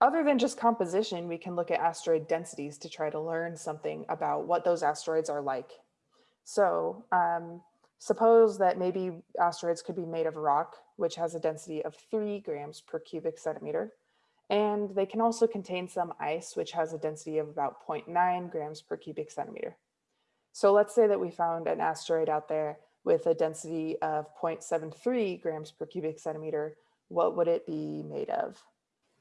Other than just composition, we can look at asteroid densities to try to learn something about what those asteroids are like. So um, suppose that maybe asteroids could be made of rock, which has a density of three grams per cubic centimeter. And they can also contain some ice, which has a density of about 0.9 grams per cubic centimeter. So let's say that we found an asteroid out there with a density of 0.73 grams per cubic centimeter. What would it be made of?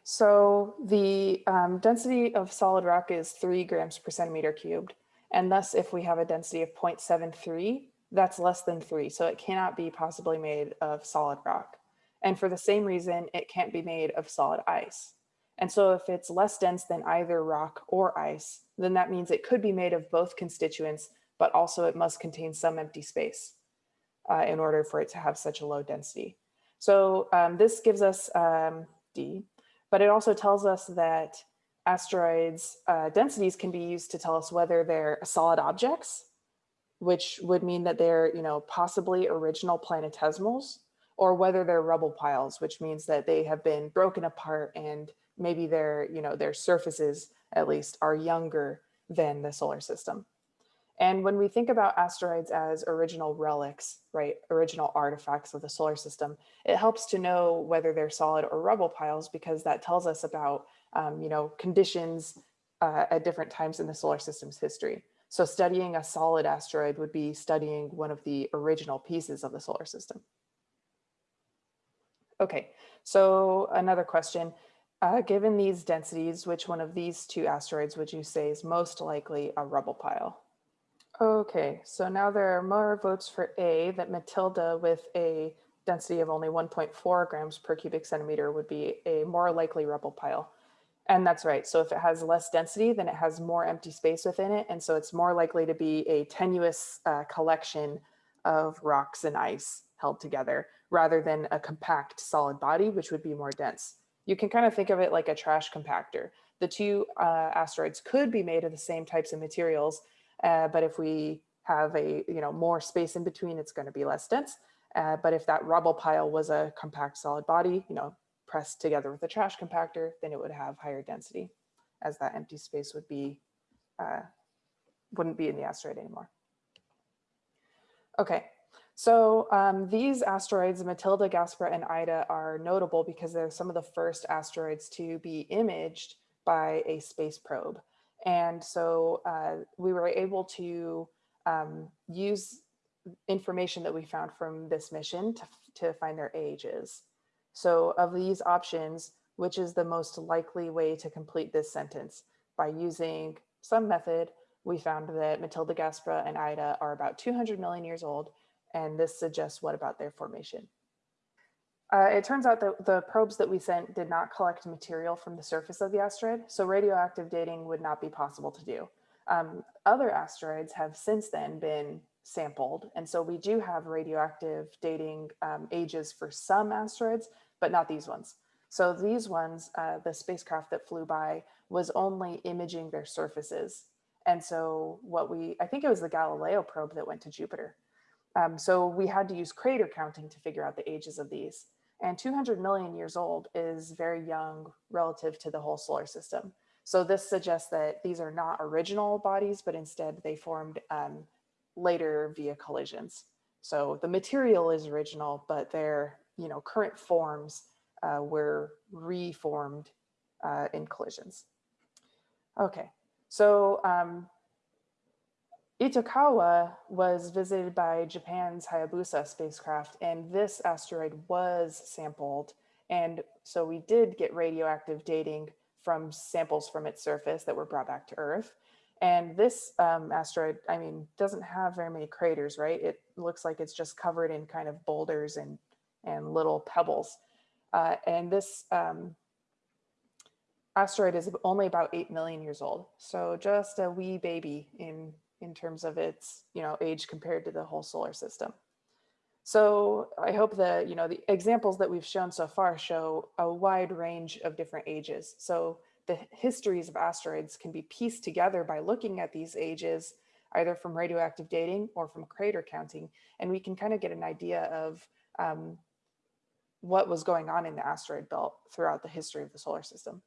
So the um, density of solid rock is three grams per centimeter cubed. And thus, if we have a density of 0.73, that's less than three. So it cannot be possibly made of solid rock. And for the same reason, it can't be made of solid ice. And so if it's less dense than either rock or ice, then that means it could be made of both constituents, but also it must contain some empty space uh, in order for it to have such a low density. So um, this gives us um, D, but it also tells us that asteroids uh, densities can be used to tell us whether they're solid objects, which would mean that they're you know, possibly original planetesimals, or whether they're rubble piles, which means that they have been broken apart and maybe their, you know, their surfaces at least are younger than the solar system. And when we think about asteroids as original relics, right, original artifacts of the solar system, it helps to know whether they're solid or rubble piles because that tells us about, um, you know, conditions uh, at different times in the solar system's history. So studying a solid asteroid would be studying one of the original pieces of the solar system. Okay, so another question. Uh, given these densities, which one of these two asteroids would you say is most likely a rubble pile? Okay, so now there are more votes for A that Mathilde with a density of only 1.4 grams per cubic centimeter would be a more likely rubble pile. And that's right. So if it has less density, then it has more empty space within it. And so it's more likely to be a tenuous uh, collection of rocks and ice held together rather than a compact solid body, which would be more dense. You can kind of think of it like a trash compactor. The two uh, asteroids could be made of the same types of materials, uh, but if we have a you know more space in between, it's going to be less dense. Uh, but if that rubble pile was a compact solid body, you know, pressed together with a trash compactor, then it would have higher density as that empty space would be, uh, wouldn't be in the asteroid anymore. Okay, so um, these asteroids, Mathilde, Gaspra, and Ida are notable because they're some of the first asteroids to be imaged by a space probe. And so uh, we were able to um, use information that we found from this mission to, to find their ages. So of these options, which is the most likely way to complete this sentence? By using some method, we found that Mathilde, Gaspra, and Ida are about 200 million years old and this suggests what about their formation. Uh, it turns out that the probes that we sent did not collect material from the surface of the asteroid, so radioactive dating would not be possible to do. Um, other asteroids have since then been sampled, and so we do have radioactive dating um, ages for some asteroids, but not these ones. So these ones, uh, the spacecraft that flew by was only imaging their surfaces. And so what we, I think it was the Galileo probe that went to Jupiter. Um, so we had to use crater counting to figure out the ages of these. And 200 million years old is very young relative to the whole solar system. So this suggests that these are not original bodies, but instead they formed um, later via collisions. So the material is original, but their you know, current forms uh, were reformed uh, in collisions. Okay, so um, Itokawa was visited by Japan's Hayabusa spacecraft, and this asteroid was sampled. And so we did get radioactive dating from samples from its surface that were brought back to Earth. And this um, asteroid, I mean, doesn't have very many craters, right? It looks like it's just covered in kind of boulders and, and little pebbles. Uh, and this um, asteroid is only about 8 million years old. So just a wee baby in in terms of its you know age compared to the whole solar system. So I hope that you know the examples that we've shown so far show a wide range of different ages. So the histories of asteroids can be pieced together by looking at these ages either from radioactive dating or from crater counting, and we can kind of get an idea of um, what was going on in the asteroid belt throughout the history of the solar system.